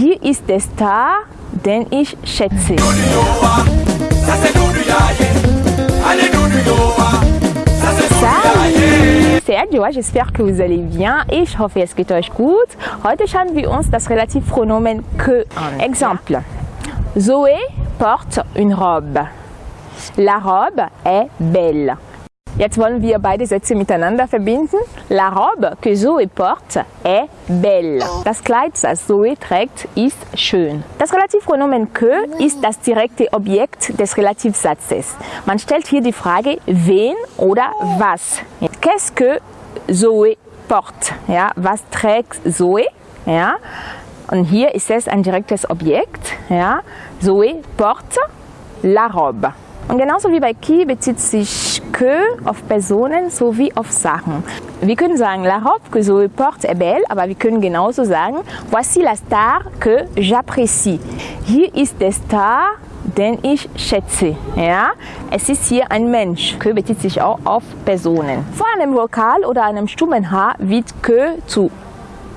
Hier ist der Star, den ich schätze. Salut, j'espère que vous allez bien et je hoffe es geht euch gut. Heute schauen wir uns das Relativpronomen que an. Exemple. Zoé porte une robe. La robe est belle. Jetzt wollen wir beide Sätze miteinander verbinden. La robe que Zoé porte est belle. Das Kleid, das Zoé trägt, ist schön. Das Relativpronomen que ist das direkte Objekt des Relativsatzes. Man stellt hier die Frage, wen oder was. Qu'est-ce que Zoé porte? Ja, was trägt Zoé? Ja, und hier ist es ein direktes Objekt. Ja, Zoé porte la robe. Und genauso wie bei qui bezieht sich que auf Personen sowie auf Sachen. Wir können sagen, la robe que Zoé porte est belle, aber wir können genauso sagen, voici la star que j'apprécie. Hier ist der Star, den ich schätze. Ja? Es ist hier ein Mensch. Que bezieht sich auch auf Personen. Vor einem Vokal oder einem stummen H wird que zu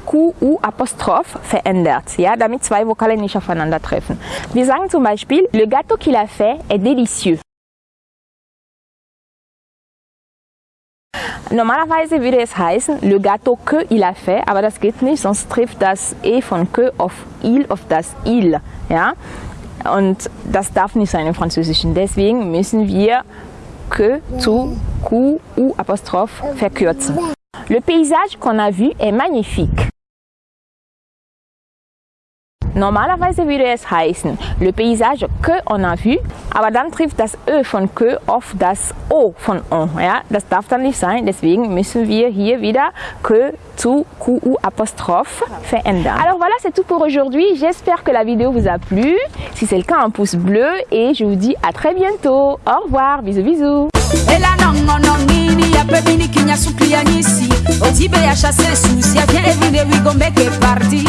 QU Apostroph verändert, ja, damit zwei Vokale nicht aufeinandertreffen. Wir sagen zum Beispiel, le gâteau qu'il a fait est délicieux. Normalerweise würde es heißen, le gâteau que il a fait, aber das geht nicht, sonst trifft das E von que auf il, auf das il. Ja? Und das darf nicht sein im Französischen. Deswegen müssen wir que zu Q, U Apostroph verkürzen. Le paysage qu'on a vu est magnifique. Normalerweise würde es heißen, le paysage que on a vu, aber dann trifft das Ö von que auf das O von on. Ja? Das darf dann nicht sein, deswegen müssen wir hier wieder que zu QU apostrophe verändern. Alors voilà, c'est tout pour aujourd'hui. J'espère que la vidéo vous a plu. Si c'est le cas, un pouce bleu et je vous dis à très bientôt. Au revoir, bisous bisous. ya chase susi parti